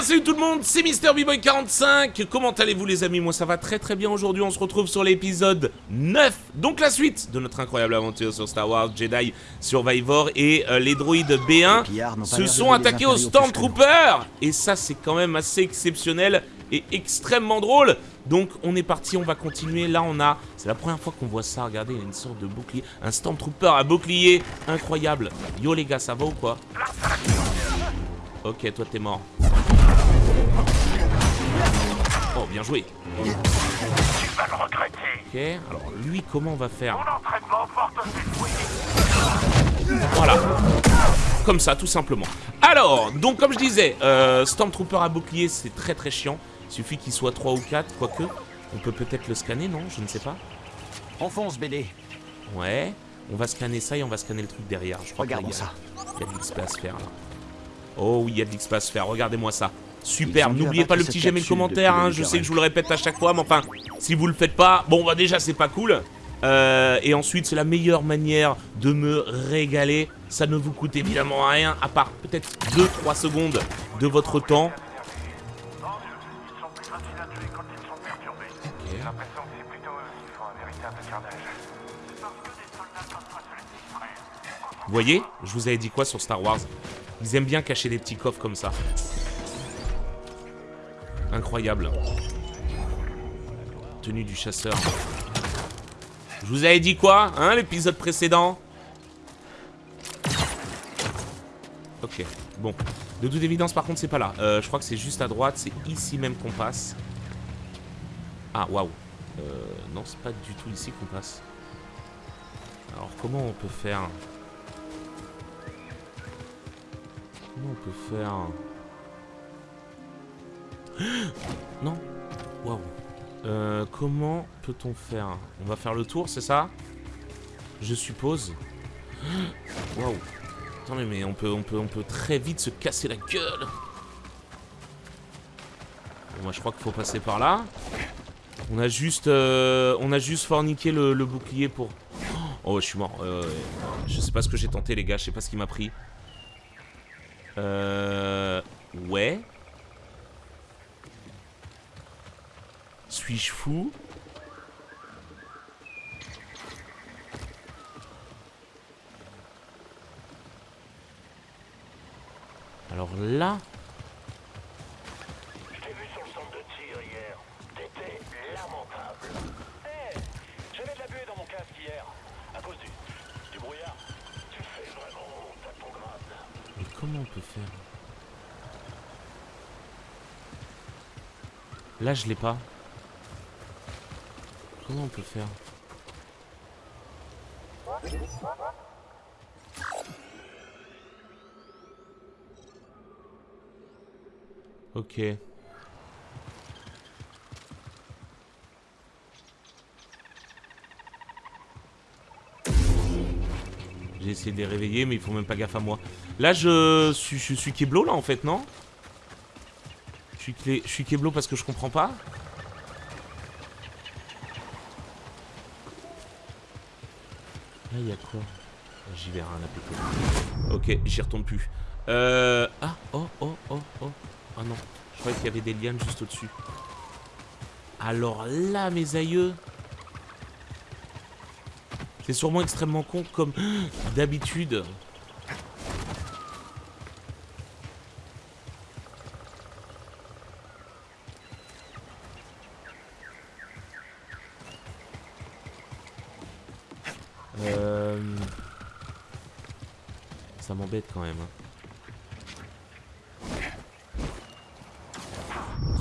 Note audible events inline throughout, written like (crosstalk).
bien salut tout le monde, c'est MrBboy45 Comment allez-vous les amis? Moi ça va très très bien aujourd'hui, on se retrouve sur l'épisode 9 Donc la suite de notre incroyable aventure sur Star Wars Jedi Survivor Et euh, les droïdes B1 se sont attaqués aux Stormtroopers Et ça c'est quand même assez exceptionnel et extrêmement drôle donc on est parti, on va continuer. Là on a, c'est la première fois qu'on voit ça, regardez, il y a une sorte de bouclier. Un Stormtrooper à bouclier, incroyable. Yo les gars, ça va ou quoi? Ok, toi t'es mort. Bien joué. Tu vas le regretter. Ok, alors lui, comment on va faire Mon entraînement porte ses fruits. Voilà. Comme ça, tout simplement. Alors, donc comme je disais, euh, Stormtrooper à bouclier, c'est très très chiant. Il suffit qu'il soit 3 ou 4, quoique. On peut peut-être le scanner, non? Je ne sais pas. On fonce, BD. Ouais. On va scanner ça et on va scanner le truc derrière. Je crois Regardons qu'il y a- ça. Il y a de l'XP à se faire là. Oh oui, il y a de l'XP à se faire. Regardez-moi ça. Super. N'oubliez pas le petit j'aime et le commentaire. hein. le Je sais que je vous le répète à chaque fois, mais enfin, si vous le faites pas, bon, bah déjà c'est pas cool. Euh, et ensuite, c'est la meilleure manière de me régaler. Ça ne vous coûte évidemment rien, à part peut-être 2-3 secondes de votre temps. Vous voyez Je vous avais dit quoi sur Star Wars? Ils aiment bien cacher des petits coffres comme ça. Incroyable. Tenue du chasseur. Je vous avais dit quoi, hein, l'épisode précédent? Ok, bon. De toute évidence, par contre, c'est pas là. Euh, je crois que c'est juste à droite, c'est ici même qu'on passe. Ah, waouh. Euh, non, c'est pas du tout ici qu'on passe. Alors, comment on peut faire? Comment on peut faire? (gasps) Non Waouh. Euh, comment peut-on faire? On va faire le tour, c'est ça? Je suppose. (gasps) Waouh. Attendez, mais on peut, on, peut, on peut très vite se casser la gueule. Bon, moi, je crois qu'il faut passer par là. On a juste, euh, on a juste forniqué le, le bouclier pour... (gasps) Oh, je suis mort. Euh, je sais pas ce que j'ai tenté, les gars. Je sais pas ce qui m'a pris. Euh... Ouais. Suis-je fou Alors là... Je t'ai vu sur le centre de tir hier. T'étais lamentable. Hé J'avais de la buée dans mon casque hier. À cause du, du brouillard. Tu fais vraiment honte à ton grade. Mais comment on peut faire? Là, je l'ai pas. Comment on peut faire Ok. J'ai essayé de les réveiller, mais ils font même pas gaffe à moi. Là, je suis, je suis Keblo, là, en fait, non? Je suis, je suis Keblo parce que je comprends pas Là, il y a quoi J'y vais rien à péter. Ok, j'y retourne plus. Euh... Ah, oh, oh, oh, oh. Ah non, je croyais qu'il y avait des lianes juste au-dessus. Alors là, mes aïeux... C'est sûrement extrêmement con comme d'habitude. Euh... M'embête quand même. hein.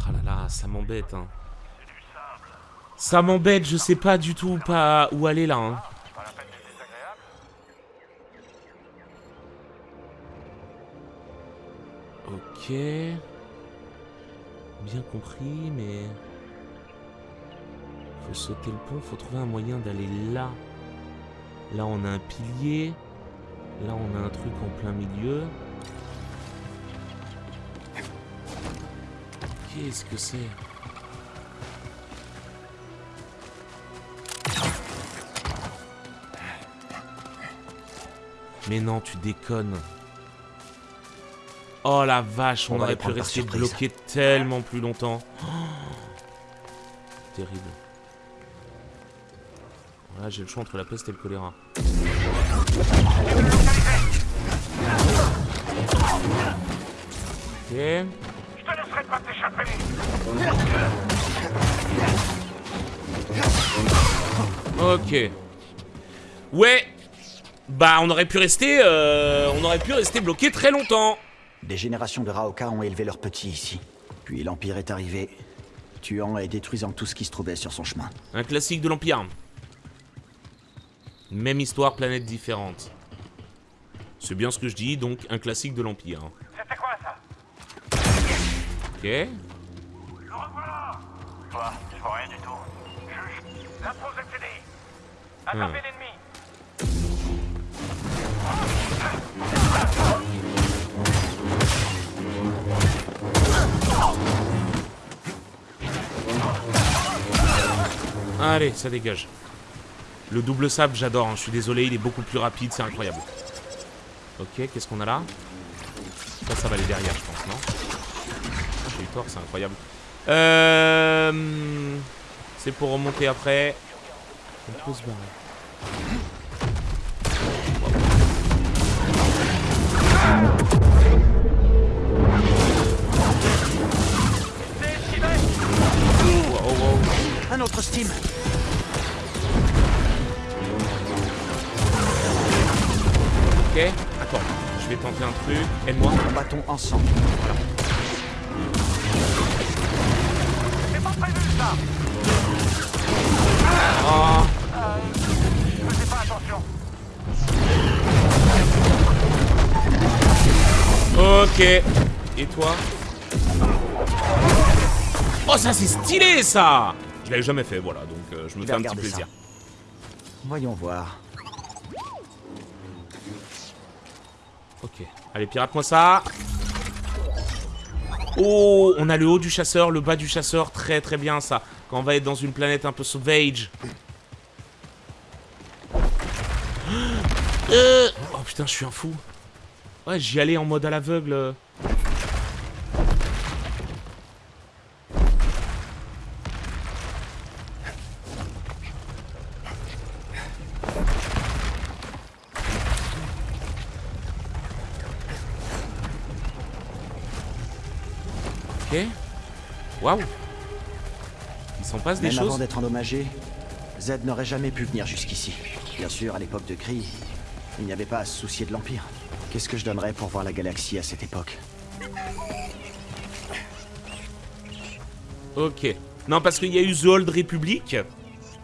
Ah là là, ça m'embête. Hein. Ça m'embête, je sais pas du tout pas où aller là. Hein. Ok. Bien compris, mais... Faut sauter le pont, faut trouver un moyen d'aller là. Là, on a un pilier. Là, on a un truc en plein milieu. Qu'est-ce que c'est? Mais non, tu déconnes. Oh la vache, on, aurait pu rester bloqué tellement plus longtemps. Oh. Terrible. Voilà, j'ai le choix entre la peste et le choléra. Ok. Je te laisserai pas t'échapper. Ok. Ouais. Bah, on aurait pu rester, euh, on aurait pu rester bloqué très longtemps. Des générations de Raoka ont élevé leurs petits ici. Puis l'Empire est arrivé, tuant et détruisant tout ce qui se trouvait sur son chemin. Un classique de l'Empire. Même histoire, planète différente. C'est bien ce que je dis, donc un classique de l'Empire. Ok. Toi, vois rien du tout. Juge, la. Attrapez l'ennemi. Allez, ça dégage. Le double sable, j'adore, hein, je suis désolé, il est beaucoup plus rapide, c'est incroyable. Ok, qu'est-ce qu'on a là? Ça, ça va aller derrière, je pense, non? C'est incroyable. Euh... C'est pour remonter après. On peut se barrer. Wow, wow. Un autre Steam Ok, attends, je vais tenter un truc. Aide-moi. Combattons ensemble. Prévu ça Ah, Faisais pas attention. ok. Et toi Oh, ça c'est stylé ça Je l'avais jamais fait, voilà, donc euh, je me Je fais un petit plaisir. Voyons voir. Ok, allez, pirate-moi ça. Oh, on a le haut du chasseur, le bas du chasseur, très très bien ça. Quand on va être dans une planète un peu sauvage. (gasps) Euh, Oh putain, je suis un fou. Ouais, j'y allais en mode à l'aveugle. Passe des Même avant d'être endommagé, Z n'aurait jamais pu venir jusqu'ici. Bien sûr, à l'époque de Kree, il n'y avait pas à se soucier de l'Empire. Qu'est-ce que je donnerais pour voir la galaxie à cette époque? Ok. Non, parce qu'il y a eu The Old Republic,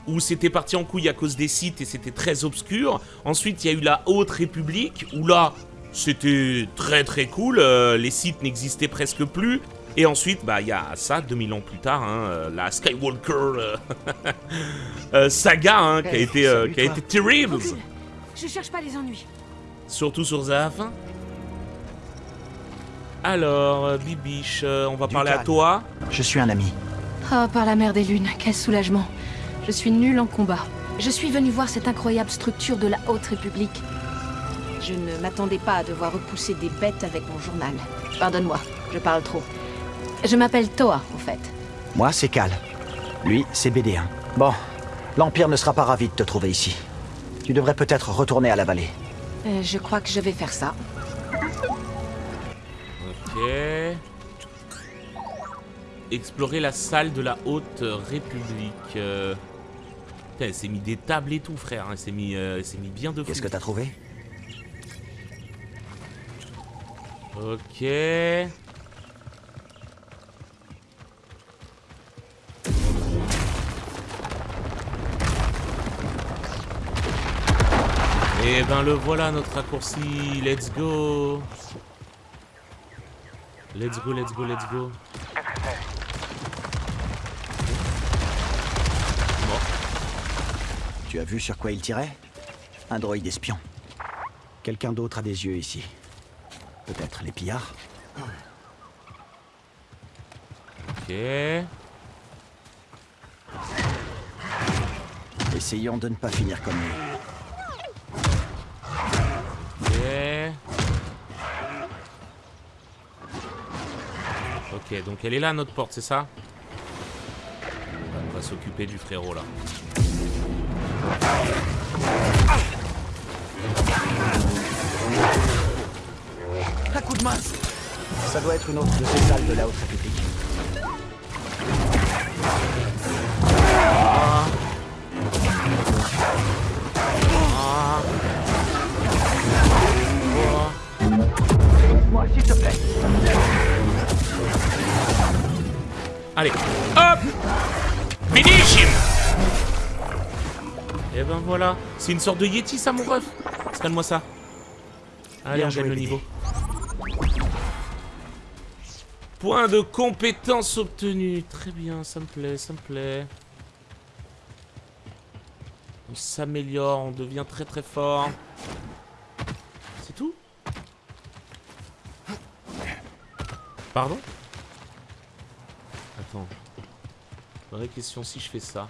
où c'était parti en couille à cause des sites et c'était très obscur. Ensuite, il y a eu la Haute République, où là, c'était très très cool. euh, les sites n'existaient presque plus. Et ensuite, bah, il y a ça, 2000 ans plus tard, hein, euh, la Skywalker euh, (laughs) euh, saga, hein, qui a été, euh, qui a été terrible. Je cherche pas les ennuis. Surtout sur Zaf. Alors, Bibiche, euh, on va Du parler à toi. Je suis un ami. Oh, par la mer des lunes, quel soulagement. Je suis nulle en combat. Je suis venu voir cette incroyable structure de la Haute République. Je ne m'attendais pas à devoir repousser des bêtes avec mon journal. Pardonne-moi, je parle trop. Je m'appelle Toa, au fait. Moi, c'est Cal. Lui, c'est BD1. Bon, l'Empire ne sera pas ravi de te trouver ici. Tu devrais peut-être retourner à la vallée. Euh, je crois que je vais faire ça. Ok. Explorer la salle de la Haute République. Euh, Putain, elle s'est mis des tables et tout, frère. Elle s'est mis, euh, elle s'est mis bien de fou. Qu'est-ce que t'as trouvé? Ok. Et ben le voilà notre raccourci. Let's go. Let's go, let's go, let's go. Tu as vu sur quoi il tirait? Un droïde espion. Quelqu'un d'autre a des yeux ici. Peut-être les pillards? Ok. Essayons de ne pas finir comme lui. Ok, donc elle est là, notre porte, c'est ça On va s'occuper du frérot, là. Un coup de main Ça doit être une autre de ces salles de la Haute République. Moi, s'il te plaît. Allez, hop Finish him Et ben voilà. C'est une sorte de Yeti, ça, mon ref Scanne-moi ça. Allez, Bien on gagne le niveau. Point de compétence obtenu. Très bien, ça me plaît, ça me plaît. On s'améliore, on devient très très fort. C'est tout? Pardon? Vraie question, si je fais ça.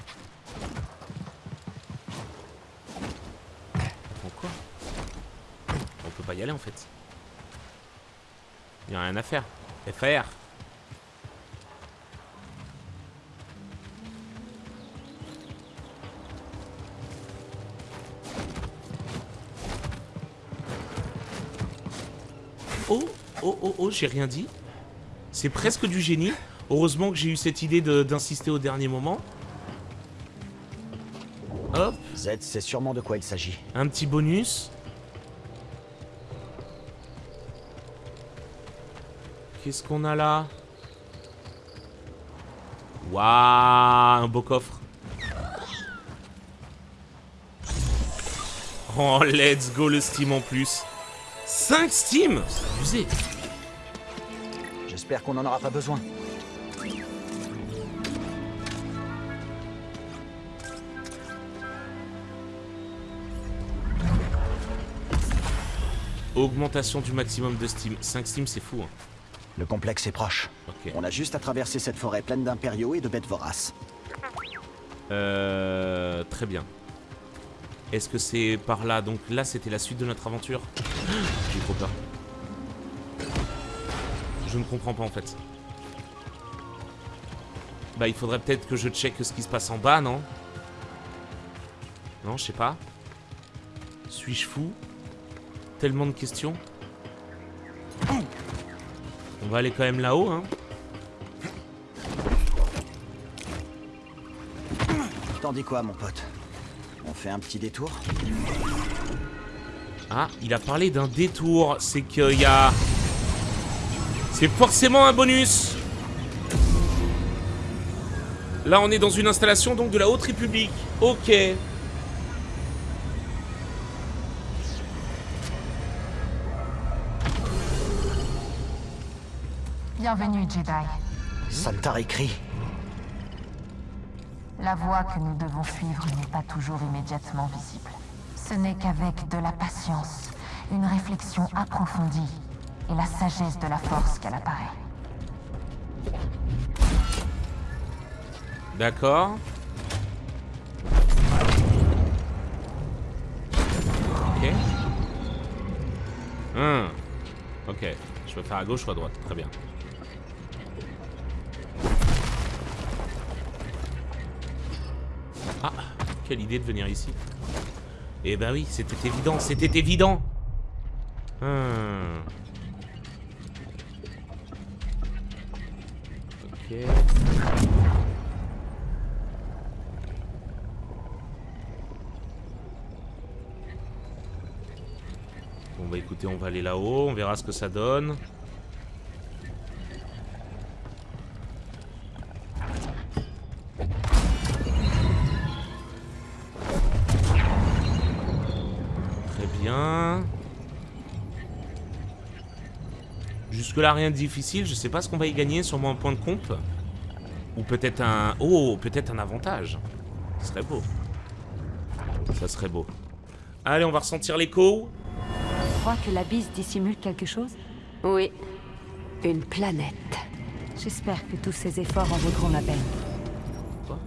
Attends, quoi? On peut pas y aller en fait. Y a rien à faire. FR. Oh, oh, oh, oh, j'ai rien dit. C'est presque du génie. Heureusement que j'ai eu cette idée d'insister au dernier moment. Hop, Z, c'est sûrement de quoi il s'agit. un petit bonus. Qu'est-ce qu'on a là? Waouh, un beau coffre. Oh, let's go le Steam en plus. 5 Steam C'est abusé. J'espère qu'on n'en aura pas besoin. Augmentation du maximum de Steam. 5 Steam, c'est fou. Hein. Le complexe est proche. On a juste à traverser cette forêt pleine d'impériaux et de bêtes voraces. Euh, très bien. Est-ce que c'est par là? Donc là, c'était la suite de notre aventure? (gasps) J'ai trop peur. Je ne comprends pas en fait. Bah, il faudrait peut-être que je check ce qui se passe en bas, non? Non, je sais pas. Suis-je fou? Tellement de questions. On va aller quand même là-haut, hein. T'en dis quoi, mon pote? On fait un petit détour? Ah, il a parlé d'un détour. C'est qu'il y a... C'est forcément un bonus Là, on est dans une installation donc de la Haute République. Ok. Bienvenue, Jedi. Saltar écrit. La voie que nous devons suivre n'est pas toujours immédiatement visible. Ce n'est qu'avec de la patience, une réflexion approfondie et la sagesse de la force qu'elle apparaît. D'accord. Ok. Hmm. Ok. Je peux faire à gauche ou à droite. Très bien. Ah, quelle idée de venir ici. Eh ben oui, c'était évident, c'était évident. Hmm. Ok. Bon bah écoutez, on va aller là-haut, on verra ce que ça donne. Jusque là rien de difficile, je sais pas ce qu'on va y gagner, sûrement un point de comp. Ou peut-être un... Oh, peut-être un avantage. Ce serait beau. Ça serait beau. Allez, on va ressentir l'écho. Tu crois que l'abysse dissimule quelque chose? Oui. Une planète. J'espère que tous ces efforts en vaudront la peine. Quoi?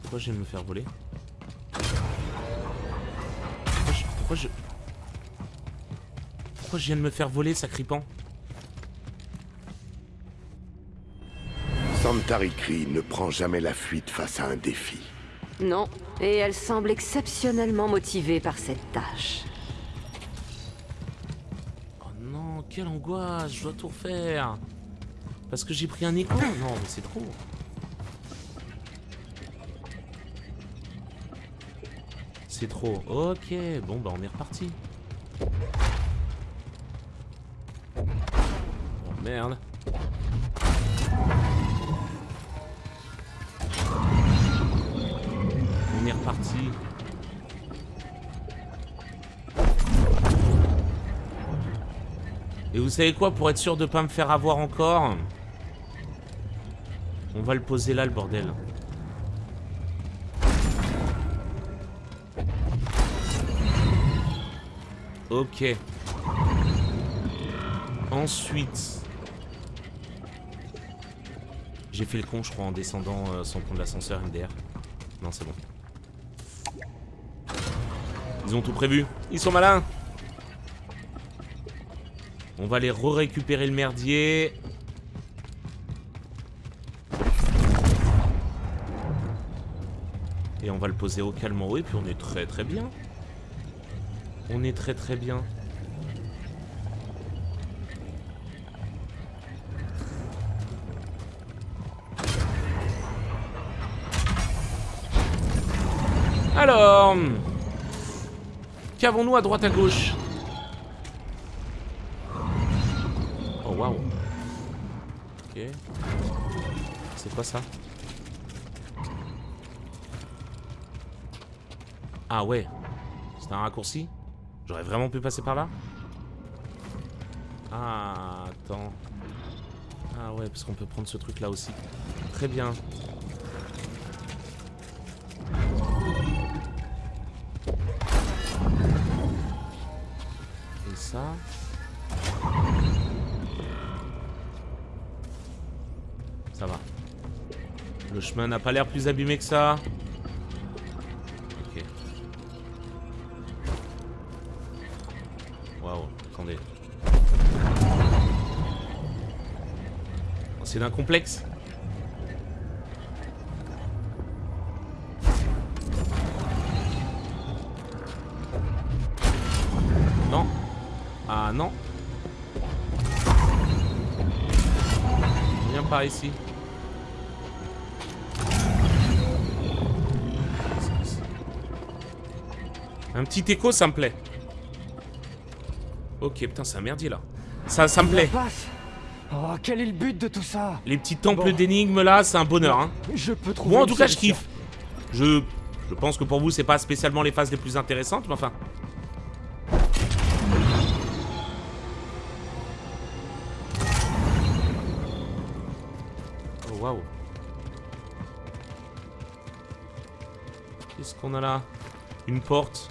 Pourquoi je de me faire voler? Pourquoi je... Pourquoi je viens de me faire voler, sacripant Santarikri ne prend jamais la fuite face à un défi. Non, et elle semble exceptionnellement motivée par cette tâche. Oh non, quelle angoisse, je dois tout refaire. Parce que j'ai pris un écho Non, mais c'est trop. C'est trop. Ok, bon bah on est reparti. Oh merde. On est reparti. Et vous savez quoi, pour être sûr de pas me faire avoir encore, on va le poser là, le bordel. Ok. Ensuite... J'ai fait le con, je crois, en descendant euh, sans prendre l'ascenseur MDR. Non, c'est bon. Ils ont tout prévu. Ils sont malins. On va aller re-récupérer le merdier. Et on va le poser au calme en haut. Et puis on est très très bien. On est très très bien. Alors... Qu'avons-nous à droite à gauche? Oh waouh. Ok. C'est quoi ça? Ah ouais. C'est un raccourci? J'aurais vraiment pu passer par là Ah, attends. Ah ouais, parce qu'on peut prendre ce truc là aussi. Très bien. Et ça Ça va. Le chemin n'a pas l'air plus abîmé que ça. Waouh, attendez. Oh, C'est d'un complexe Non. Ah non. Viens par ici. Un petit écho, ça me plaît. Ok, putain, c'est un merdier là. Ça, ça me plaît. Oh, quel est le but de tout ça Les petits temples Bon. d'énigmes là, c'est un bonheur. Hein. Je peux trouver Moi, en tout cas, je kiffe. Je, je pense que pour vous, c'est pas spécialement les phases les plus intéressantes, mais enfin. Oh waouh. Qu'est-ce qu'on a là? Une porte.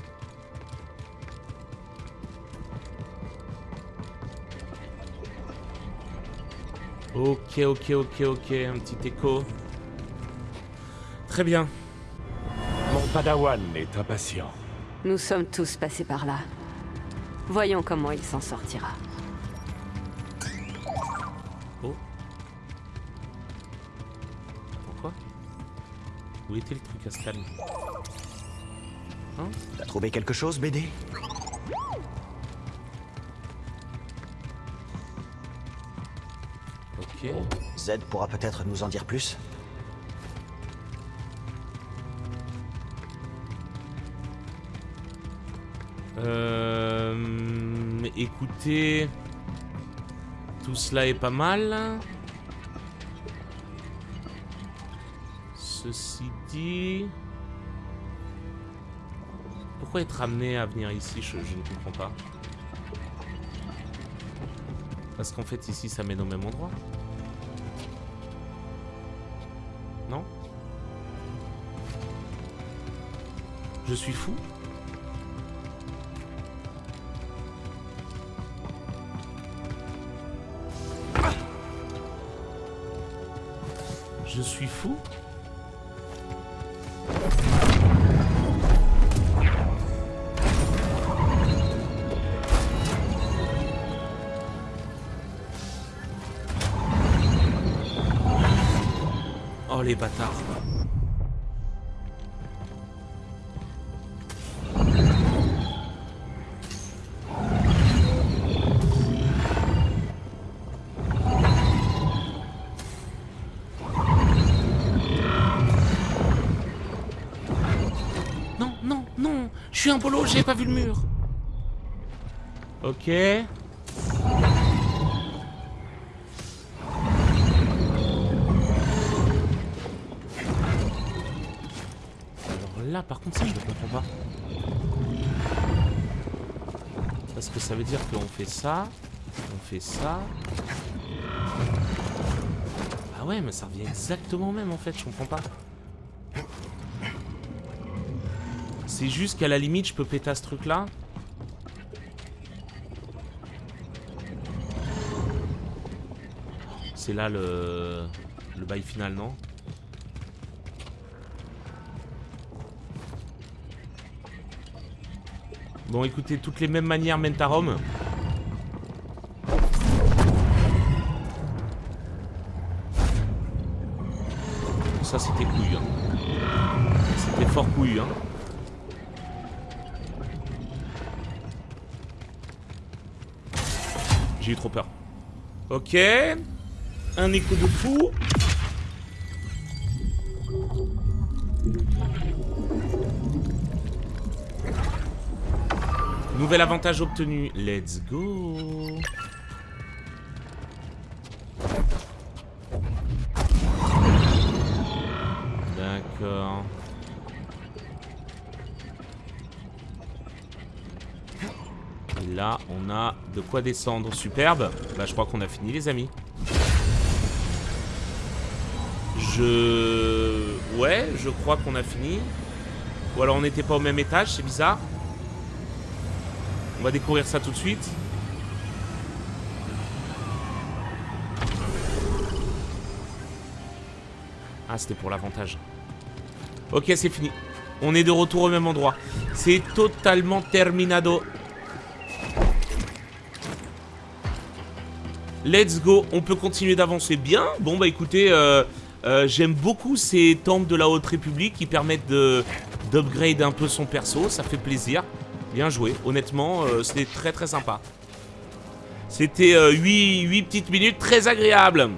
Ok, ok, ok, ok. Un petit écho. Très bien. Mon padawan est impatient. Nous sommes tous passés par là. Voyons comment il s'en sortira. Oh. Attends quoi Où était le truc à se calmer T'as trouvé quelque chose, BD Ok. Z pourra peut-être nous en dire plus Euh, écoutez, tout cela est pas mal. Ceci dit, pourquoi être amené à venir ici je, je ne comprends pas. Parce qu'en fait ici ça mène au même endroit. Je suis fou. Je suis fou. Oh les bâtards. Suis un polo, j'ai pas vu le mur. Ok. Alors là, par contre, ça, je ne comprends pas. Parce que ça veut dire qu'on fait ça, on fait ça. Ah ouais, mais ça revient exactement au même en fait, je comprends pas. C'est juste qu'à la limite, je peux péter ce truc là. C'est là le, bail final, non? Bon, écoutez, toutes les mêmes manières mènent à Rome. Ça, c'était couille. hein. C'était fort couille. Hein. J'ai eu trop peur. Ok. Un écho de fou. Nouvel avantage obtenu. Let's go. De quoi descendre. Superbe. Bah, je crois qu'on a fini, les amis. Je... Ouais, je crois qu'on a fini. Ou alors on n'était pas au même étage, c'est bizarre. On va découvrir ça tout de suite. Ah, c'était pour l'avantage. Ok, c'est fini. On est de retour au même endroit. C'est totalement terminado. Let's go. On peut continuer d'avancer bien. Bon, bah écoutez, euh, euh, j'aime beaucoup ces temples de la Haute République qui permettent de d'upgrade un peu son perso. Ça fait plaisir. Bien joué. Honnêtement, euh, c'était très très sympa. C'était 8, petites minutes très agréables.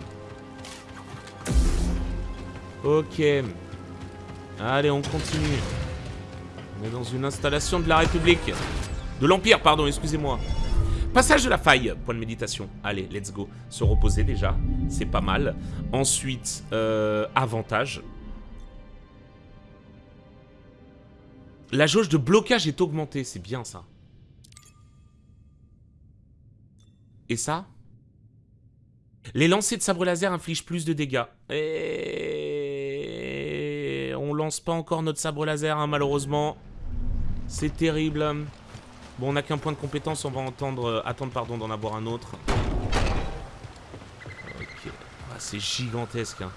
Ok. Allez, on continue. On est dans une installation de la République. De l'Empire, pardon, excusez-moi. Passage de la faille, point de méditation. Allez, let's go. Se reposer déjà, c'est pas mal. Ensuite, euh, avantage. La jauge de blocage est augmentée, c'est bien ça. Et ça? Les lancers de sabre laser infligent plus de dégâts. Et... On lance pas encore notre sabre laser, hein, malheureusement. C'est terrible. Bon, on n'a qu'un point de compétence, on va entendre, euh, attendre pardon, d'en avoir un autre. Ok. Ah, c'est gigantesque. Hein.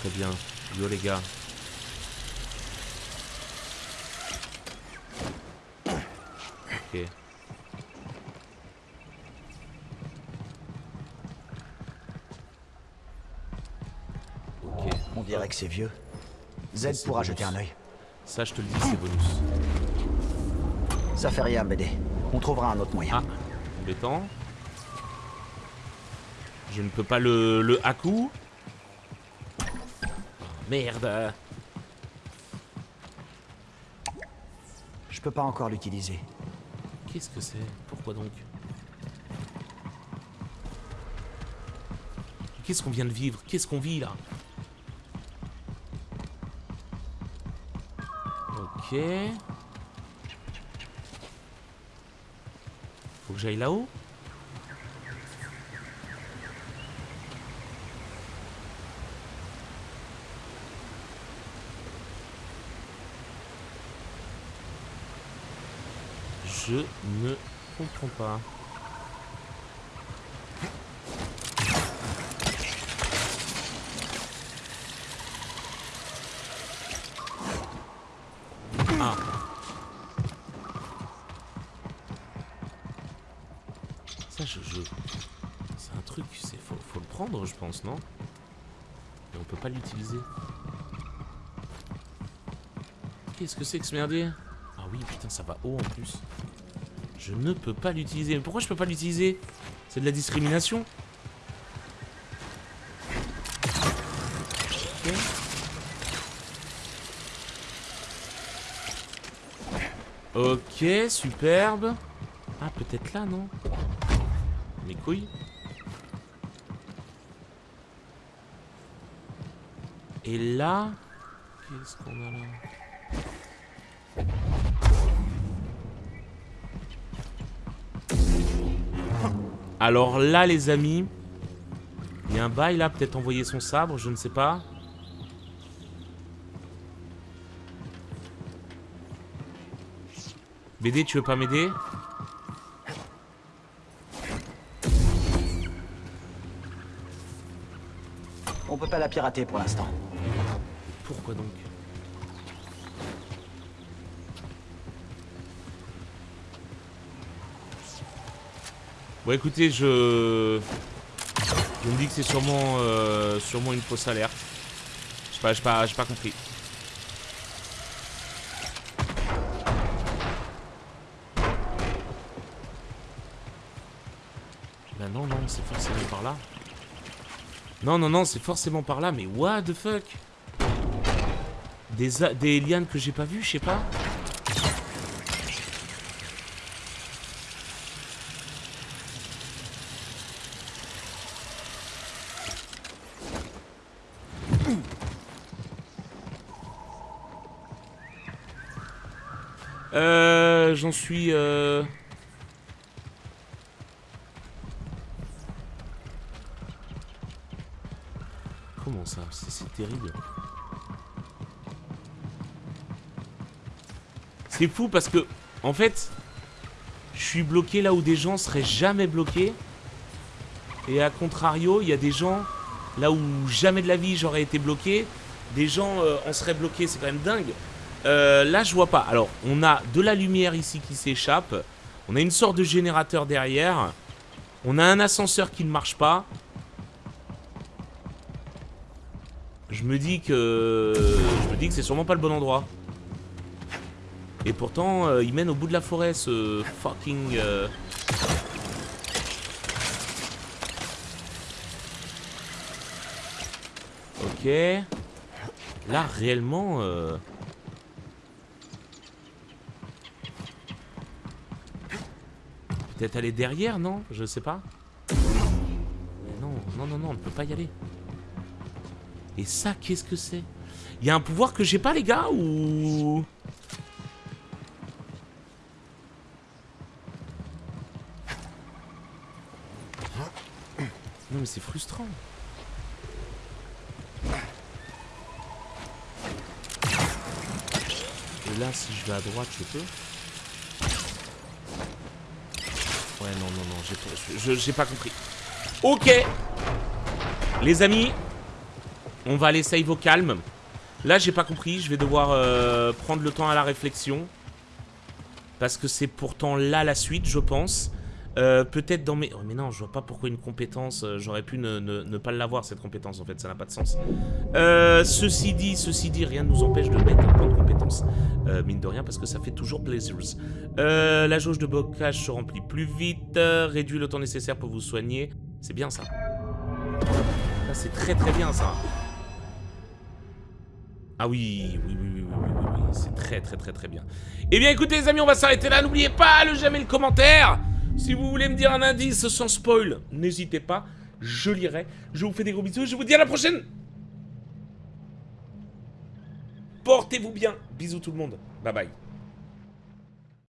Très bien. Yo les gars. Ok. Ok. On dirait que c'est vieux. Z pourra bonus. jeter un œil. Ça, je te le dis, c'est bonus. Ça fait rien, BD. On trouvera un autre moyen. Ah, embêtant. Je ne peux pas le, le haku. Oh, merde. Je peux pas encore l'utiliser. Qu'est-ce que c'est? Pourquoi donc? Qu'est-ce qu'on vient de vivre? Qu'est-ce qu'on vit là? Faut que j'aille là-haut Je ne comprends pas. Ah. Ça, je... C'est un truc c'est faut, le prendre, je pense, non? Et on peut pas l'utiliser. Qu'est-ce que c'est que ce merdier? Ah oui, putain, ça va haut en plus. Je ne peux pas l'utiliser. Mais pourquoi je peux pas l'utiliser? C'est de la discrimination Ok. Superbe. Ah, peut-être là, non? Et là... Qu'est-ce qu'on a là Alors là, les amis, il y a un bail là, peut-être envoyer son sabre, je ne sais pas. BD, tu veux pas m'aider? Pour l'instant. Pourquoi donc? Bon écoutez, je... Je me dis que c'est sûrement, euh, sûrement une fausse alerte. Je sais pas, j'ai pas, pas compris. Bah non, non, c'est forcément par là. Non, non, non, c'est forcément par là, mais what the fuck? Des, des lianes que j'ai pas vues, je sais pas. Euh, j'en suis... Euh... C'est terrible. C'est fou parce que, en fait, je suis bloqué là où des gens seraient jamais bloqués. Et à contrario, il y a des gens là où jamais de la vie j'aurais été bloqué. Des gens euh, en seraient bloqués, c'est quand même dingue. Euh, là, je vois pas. Alors, on a de la lumière ici qui s'échappe. On a une sorte de générateur derrière. On a un ascenseur qui ne marche pas. Je me dis que... Je me dis que c'est sûrement pas le bon endroit. Et pourtant, euh, il mène au bout de la forêt, ce fucking... euh, Ok. Là, réellement... euh, Peut-être aller derrière, non? Je sais pas. Mais non, non, non, non, on ne peut pas y aller. Et ça, qu'est-ce que c'est? Il y a un pouvoir que j'ai pas, les gars, ou... Non, mais c'est frustrant. Et là, si je vais à droite, je peux? Ouais, non, non, non, j'ai pas- je- j'ai pas compris. Ok Les amis, on va aller save au calme. Là, j'ai pas compris, je vais devoir euh, prendre le temps à la réflexion. Parce que c'est pourtant là la suite, je pense. Euh, Peut-être dans mes... Oh, mais non, je vois pas pourquoi une compétence... euh, J'aurais pu ne, pas l'avoir, cette compétence, en fait, ça n'a pas de sens. Ceci dit, ceci dit, rien ne nous empêche de mettre un point de compétence. Mine de rien, parce que ça fait toujours plaisir. La jauge de blocage se remplit plus vite, réduit le temps nécessaire pour vous soigner. C'est bien ça. Ça, c'est très très bien ça. Ah oui, oui, oui, oui, oui, oui, oui. c'est très très très très bien. Eh bien écoutez les amis, on va s'arrêter là. N'oubliez pas le j'aime et le commentaire. Si vous voulez me dire un indice sans spoil, n'hésitez pas. Je lirai. Je vous fais des gros bisous. Je vous dis à la prochaine. Portez-vous bien. Bisous tout le monde. Bye bye.